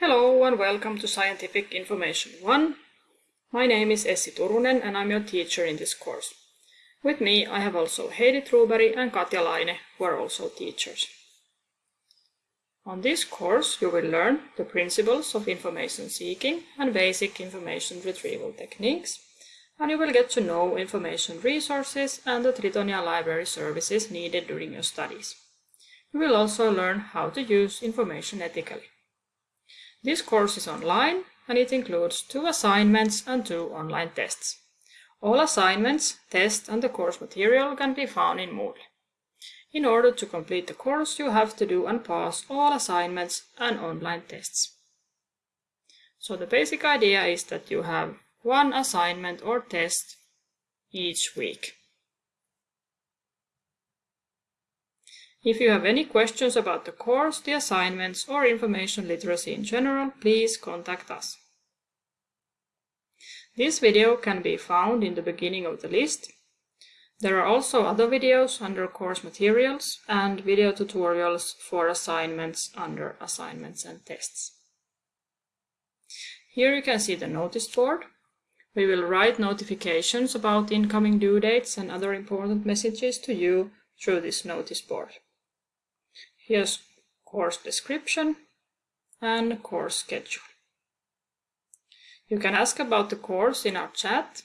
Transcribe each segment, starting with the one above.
Hello and welcome to Scientific Information 1. My name is Essi Turunen and I'm your teacher in this course. With me I have also Heidi Truberg and Katja Laine, who are also teachers. On this course you will learn the principles of information seeking and basic information retrieval techniques, and you will get to know information resources and the Tritonia library services needed during your studies. You will also learn how to use information ethically. This course is online and it includes two assignments and two online tests. All assignments, tests and the course material can be found in Moodle. In order to complete the course, you have to do and pass all assignments and online tests. So the basic idea is that you have one assignment or test each week. If you have any questions about the course, the assignments, or information literacy in general, please contact us. This video can be found in the beginning of the list. There are also other videos under course materials and video tutorials for assignments under assignments and tests. Here you can see the notice board. We will write notifications about incoming due dates and other important messages to you through this notice board. Here's course description and course schedule. You can ask about the course in our chat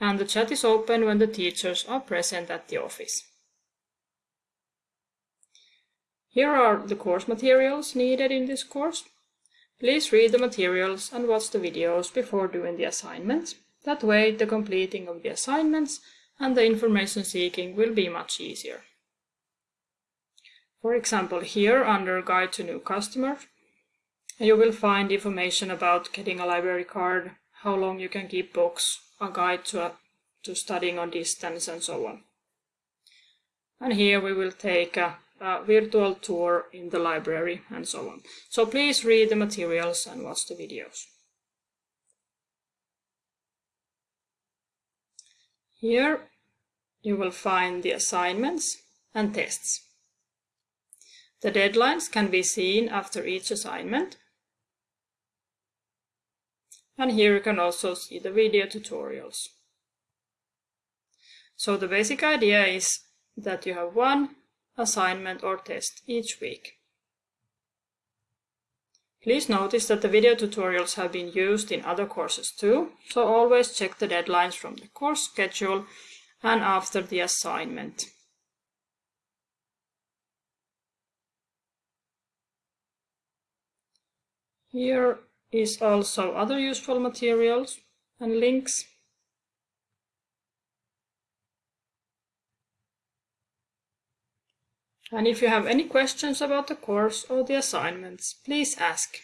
and the chat is open when the teachers are present at the office. Here are the course materials needed in this course. Please read the materials and watch the videos before doing the assignments. That way the completing of the assignments and the information seeking will be much easier. For example, here under Guide to New Customer, you will find information about getting a library card, how long you can keep books, a guide to, a, to studying on distance and so on. And here we will take a, a virtual tour in the library and so on. So please read the materials and watch the videos. Here you will find the assignments and tests. The deadlines can be seen after each assignment. And here you can also see the video tutorials. So the basic idea is that you have one assignment or test each week. Please notice that the video tutorials have been used in other courses too, so always check the deadlines from the course schedule and after the assignment. Here is also other useful materials and links. And if you have any questions about the course or the assignments, please ask.